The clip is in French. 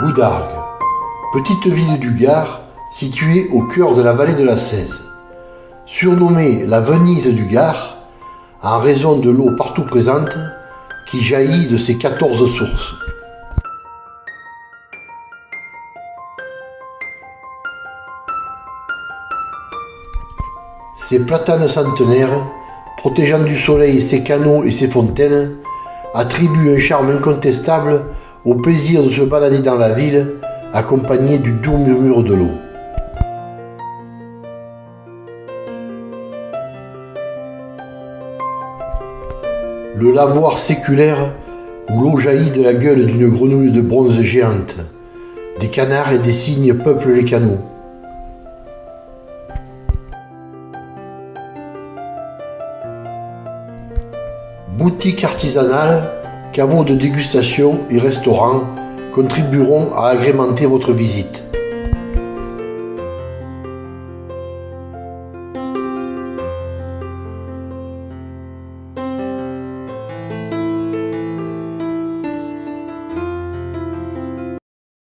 Goudargues, petite ville du Gard située au cœur de la vallée de la Cèze. Surnommée la Venise du Gard, en raison de l'eau partout présente qui jaillit de ses 14 sources. Ces platanes centenaires, protégeant du soleil ses canaux et ses fontaines, attribuent un charme incontestable au plaisir de se balader dans la ville, accompagné du doux murmure de l'eau. Le lavoir séculaire où l'eau jaillit de la gueule d'une grenouille de bronze géante. Des canards et des cygnes peuplent les canaux. Boutiques artisanales, caveaux de dégustation et restaurants contribueront à agrémenter votre visite.